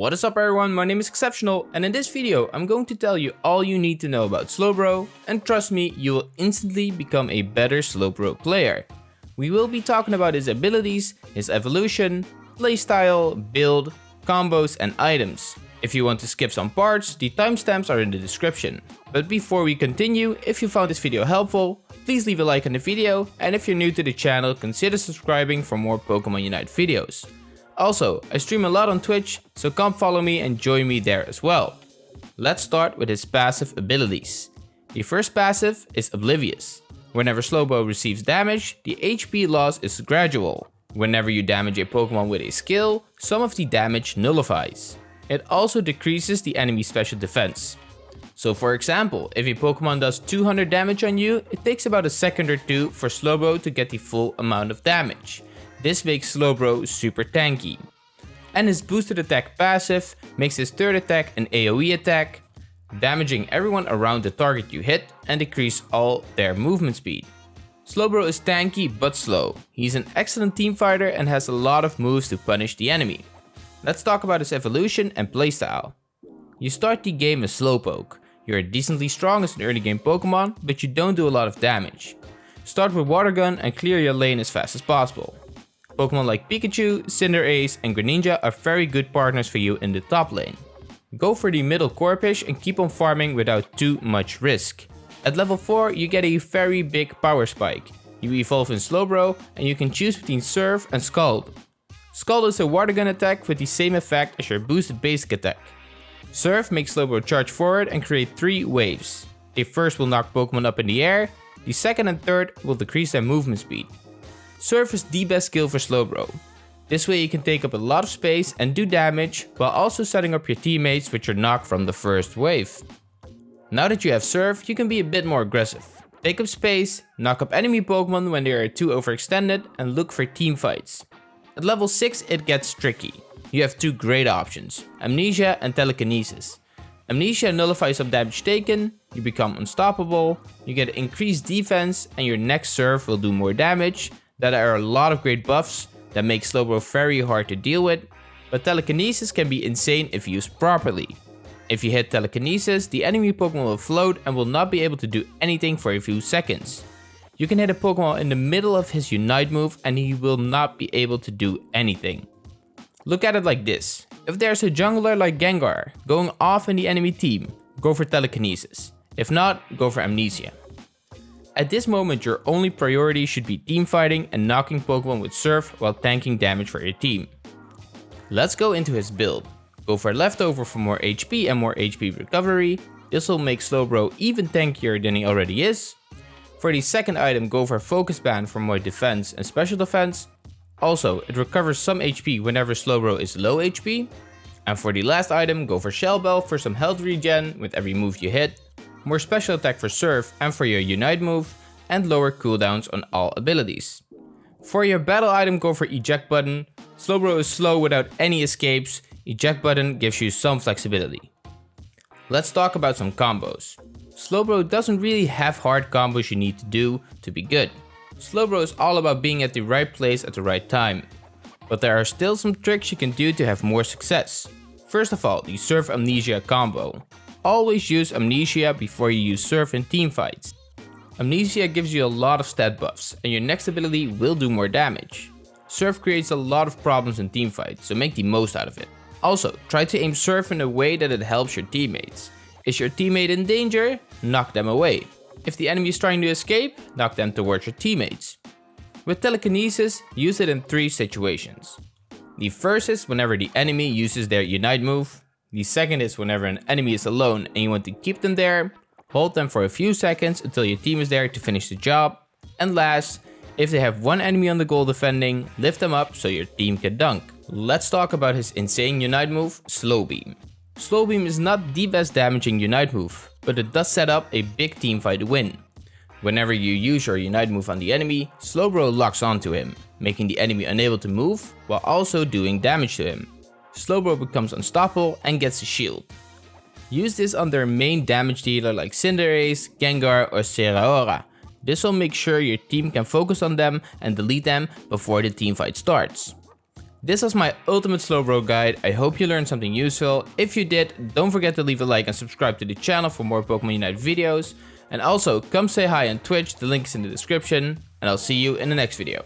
What is up everyone, my name is Exceptional and in this video I'm going to tell you all you need to know about Slowbro and trust me, you will instantly become a better Slowbro player. We will be talking about his abilities, his evolution, playstyle, build, combos and items. If you want to skip some parts, the timestamps are in the description. But before we continue, if you found this video helpful, please leave a like on the video and if you're new to the channel, consider subscribing for more Pokemon Unite videos. Also, I stream a lot on Twitch, so come follow me and join me there as well. Let's start with his passive abilities. The first passive is Oblivious. Whenever Slowbro receives damage, the HP loss is gradual. Whenever you damage a Pokemon with a skill, some of the damage nullifies. It also decreases the enemy's special defense. So for example, if a Pokemon does 200 damage on you, it takes about a second or two for Slowbro to get the full amount of damage. This makes Slowbro super tanky. And his boosted attack passive makes his third attack an AoE attack, damaging everyone around the target you hit and decrease all their movement speed. Slowbro is tanky but slow. He's an excellent team fighter and has a lot of moves to punish the enemy. Let's talk about his evolution and playstyle. You start the game as Slowpoke. You're decently strong as an early game Pokemon, but you don't do a lot of damage. Start with Water Gun and clear your lane as fast as possible. Pokemon like Pikachu, Cinderace and Greninja are very good partners for you in the top lane. Go for the middle Corphish and keep on farming without too much risk. At level 4 you get a very big power spike. You evolve in Slowbro and you can choose between Surf and Scald. Scald is a water gun attack with the same effect as your boosted basic attack. Surf makes Slowbro charge forward and create 3 waves. The first will knock Pokemon up in the air, the second and third will decrease their movement speed. Surf is the best skill for Slowbro. This way you can take up a lot of space and do damage, while also setting up your teammates with your knock from the first wave. Now that you have Surf, you can be a bit more aggressive. Take up space, knock up enemy Pokemon when they are too overextended, and look for team fights. At level 6 it gets tricky. You have two great options, Amnesia and Telekinesis. Amnesia nullifies some damage taken, you become unstoppable, you get increased defense, and your next Surf will do more damage, that are a lot of great buffs that make Slowbro very hard to deal with, but Telekinesis can be insane if used properly. If you hit Telekinesis, the enemy Pokemon will float and will not be able to do anything for a few seconds. You can hit a Pokemon in the middle of his Unite move and he will not be able to do anything. Look at it like this. If there's a jungler like Gengar going off in the enemy team, go for Telekinesis. If not, go for Amnesia. At this moment your only priority should be teamfighting and knocking Pokemon with Surf while tanking damage for your team. Let's go into his build. Go for Leftover for more HP and more HP recovery. This will make Slowbro even tankier than he already is. For the second item go for Focus Band for more defense and special defense. Also, it recovers some HP whenever Slowbro is low HP. And for the last item, go for Shell Bell for some health regen with every move you hit more special attack for Surf and for your Unite move, and lower cooldowns on all abilities. For your battle item go for Eject button, Slowbro is slow without any escapes, Eject button gives you some flexibility. Let's talk about some combos. Slowbro doesn't really have hard combos you need to do to be good. Slowbro is all about being at the right place at the right time. But there are still some tricks you can do to have more success. First of all, the Surf Amnesia combo. Always use Amnesia before you use Surf in teamfights. Amnesia gives you a lot of stat buffs, and your next ability will do more damage. Surf creates a lot of problems in teamfights, so make the most out of it. Also, try to aim Surf in a way that it helps your teammates. Is your teammate in danger? Knock them away. If the enemy is trying to escape, knock them towards your teammates. With Telekinesis, use it in three situations. The first is whenever the enemy uses their Unite move, the second is whenever an enemy is alone and you want to keep them there, hold them for a few seconds until your team is there to finish the job. And last, if they have one enemy on the goal defending, lift them up so your team can dunk. Let's talk about his insane Unite move, Slow Beam. Slow Beam is not the best damaging Unite move, but it does set up a big team fight to win. Whenever you use your Unite move on the enemy, Slowbro locks onto him, making the enemy unable to move, while also doing damage to him. Slowbro becomes unstoppable and gets a shield. Use this on their main damage dealer like Cinderace, Gengar or Zeraora. This will make sure your team can focus on them and delete them before the teamfight starts. This was my ultimate Slowbro guide. I hope you learned something useful. If you did, don't forget to leave a like and subscribe to the channel for more Pokemon Unite videos. And also, come say hi on Twitch, the link is in the description, and I'll see you in the next video.